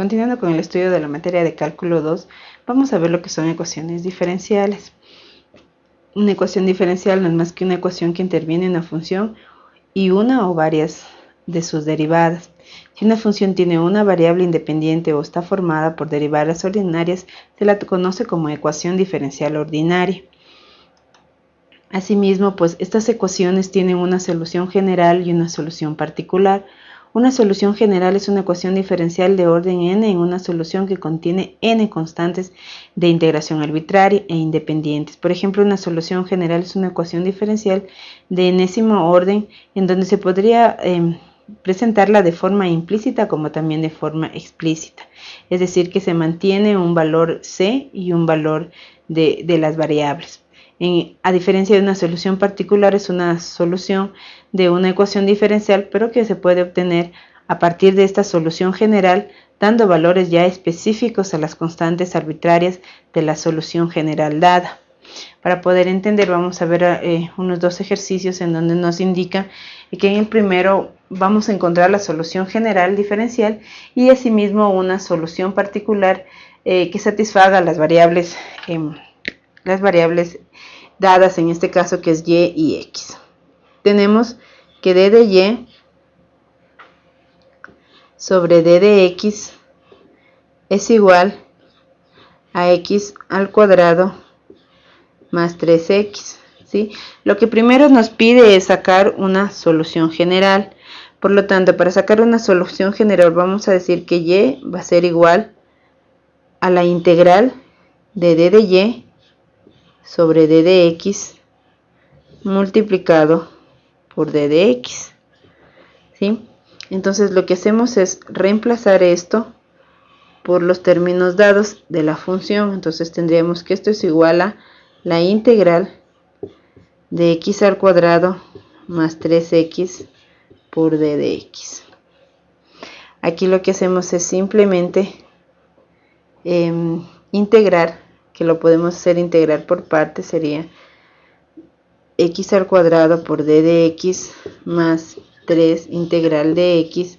Continuando con el estudio de la materia de cálculo 2, vamos a ver lo que son ecuaciones diferenciales. Una ecuación diferencial no es más que una ecuación que interviene en una función y una o varias de sus derivadas. Si una función tiene una variable independiente o está formada por derivadas ordinarias, se la conoce como ecuación diferencial ordinaria. Asimismo, pues estas ecuaciones tienen una solución general y una solución particular. Una solución general es una ecuación diferencial de orden n en una solución que contiene n constantes de integración arbitraria e independientes. Por ejemplo, una solución general es una ecuación diferencial de enésimo orden en donde se podría em, presentarla de forma implícita como también de forma explícita. Es decir, que se mantiene un valor c y un valor de, de las variables a diferencia de una solución particular, es una solución de una ecuación diferencial, pero que se puede obtener a partir de esta solución general, dando valores ya específicos a las constantes arbitrarias de la solución general dada. Para poder entender, vamos a ver eh, unos dos ejercicios en donde nos indica que en el primero vamos a encontrar la solución general diferencial y asimismo una solución particular eh, que satisfaga las variables, em, las variables dadas en este caso que es y y x. Tenemos que d de y sobre d de x es igual a x al cuadrado más 3x. ¿sí? Lo que primero nos pide es sacar una solución general. Por lo tanto, para sacar una solución general vamos a decir que y va a ser igual a la integral de d de y sobre d de x multiplicado por d de x. ¿sí? Entonces lo que hacemos es reemplazar esto por los términos dados de la función. Entonces tendríamos que esto es igual a la integral de x al cuadrado más 3x por d de x. Aquí lo que hacemos es simplemente em, integrar que lo podemos hacer integrar por partes, sería x al cuadrado por d de x más 3 integral de x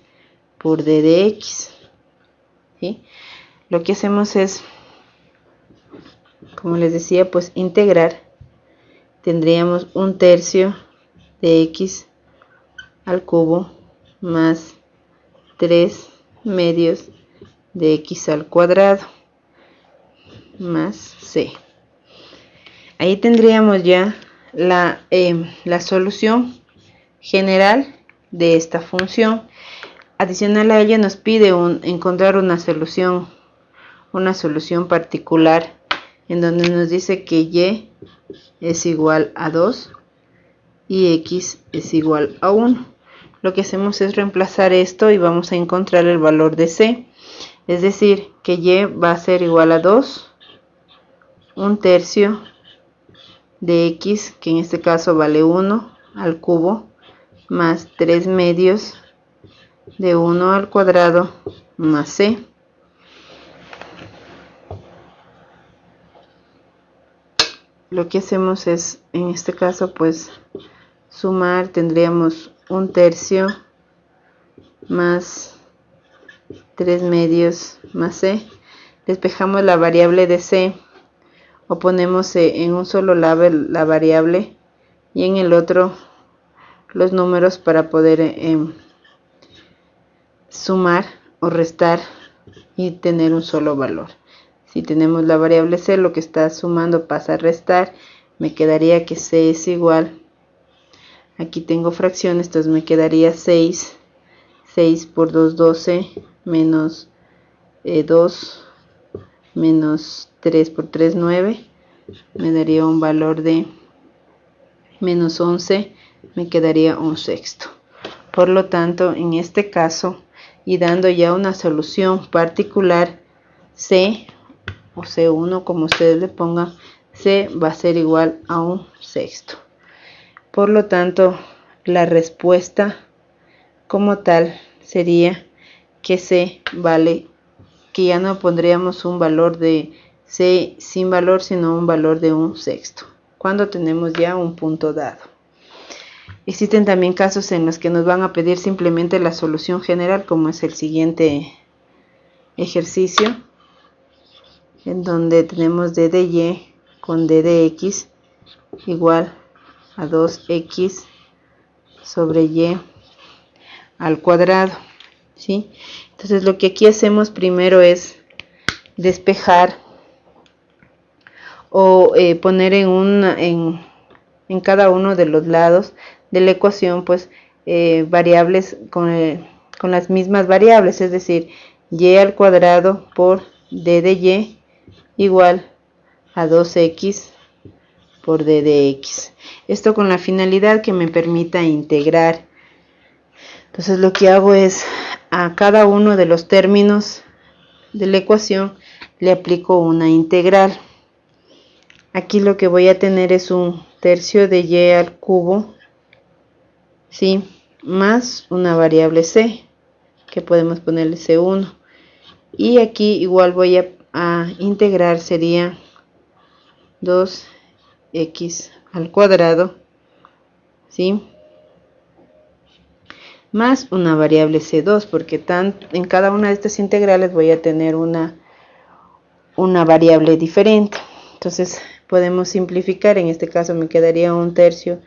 por d de x. Lo que hacemos es, como les decía, pues integrar. Tendríamos un tercio de x al cubo más 3 medios de x al cuadrado más C. Ahí tendríamos ya la, em, la solución general de esta función. Adicional a ella nos pide encontrar una solución, una solución particular en donde nos dice que y es igual a 2 y x es igual a 1. Lo que hacemos es reemplazar esto y vamos a encontrar el valor de c. Es decir, que y va a ser igual a 2 un tercio de x, que en este caso vale 1 al cubo, más 3 medios de 1 al cuadrado más c. Lo que hacemos es, en este caso, pues sumar, tendríamos un tercio más 3 medios más c. Despejamos la variable de c o ponemos eh, en un solo lado la variable y en el otro los números para poder eh, em, sumar o restar y tener un solo valor. Si tenemos la variable c, lo que está sumando pasa a restar, me quedaría que c es igual, aquí tengo fracciones, entonces me quedaría 6, 6 por 2, 12, menos 2, eh, menos 3 por 3, 9. Me daría un valor de menos 11. Me quedaría un sexto. Por lo tanto, en este caso, y dando ya una solución particular, C o C1, como ustedes le pongan, C va a ser igual a un sexto. Por lo tanto, la respuesta como tal sería que C vale, que ya no pondríamos un valor de C sin valor sino un valor de un sexto, cuando tenemos ya un punto dado. Existen también casos en los que nos van a pedir simplemente la solución general, como es el siguiente, ejercicio en donde tenemos d de y con d de x igual a 2x sobre y al cuadrado entonces lo que aquí hacemos primero es despejar o eh, poner en, una, en, cada uno de los lados de la ecuación pues eh, variables con, eh, con las mismas variables es decir y al cuadrado por d de y igual a 2x por d de x. Esto con la finalidad que me permita integrar. Entonces lo que hago es a cada uno de los términos de la ecuación le aplico una integral. Aquí lo que voy a tener es un tercio de y al cubo, ¿sí? más una variable c, que podemos ponerle c1. Y aquí igual voy a, integrar, sería 2x al cuadrado, ¿sí? Más una variable C2, porque tan, en cada una de estas integrales voy a tener una, una variable diferente. Entonces podemos simplificar, en este caso me quedaría un tercio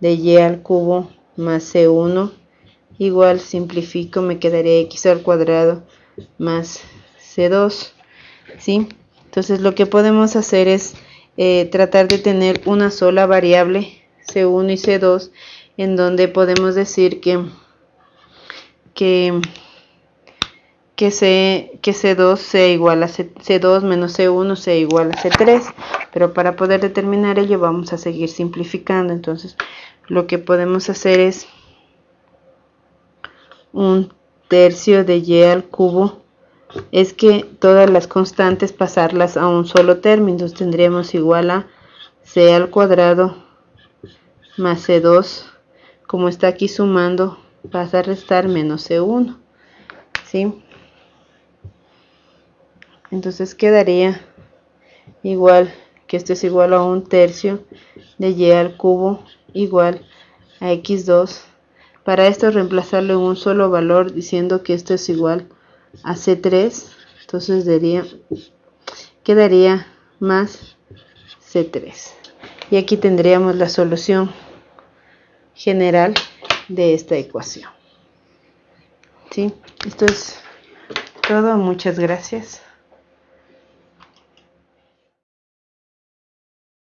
de y al cubo más C1 igual simplifico me quedaría x al cuadrado más C2 ¿sí? entonces lo que podemos hacer es eh, tratar de tener una sola variable C1 y C2 en donde podemos decir que que, que, C, que C2 sea igual a C, C2 menos C1 sea igual a C3 pero para poder determinar ello vamos a seguir simplificando entonces lo que podemos hacer es un tercio de y al cubo es que todas las constantes pasarlas a un solo término. Tendríamos igual a c al cuadrado más c2. Como está aquí sumando, pasa a restar menos c1. ¿Sí? Entonces quedaría igual que esto es igual a un tercio de y al cubo igual a x2. Para esto reemplazarlo en un solo valor diciendo que esto es igual a C3, entonces daría, quedaría más C3. Y aquí tendríamos la solución general de esta ecuación. ¿Sí? Esto es todo. Muchas gracias.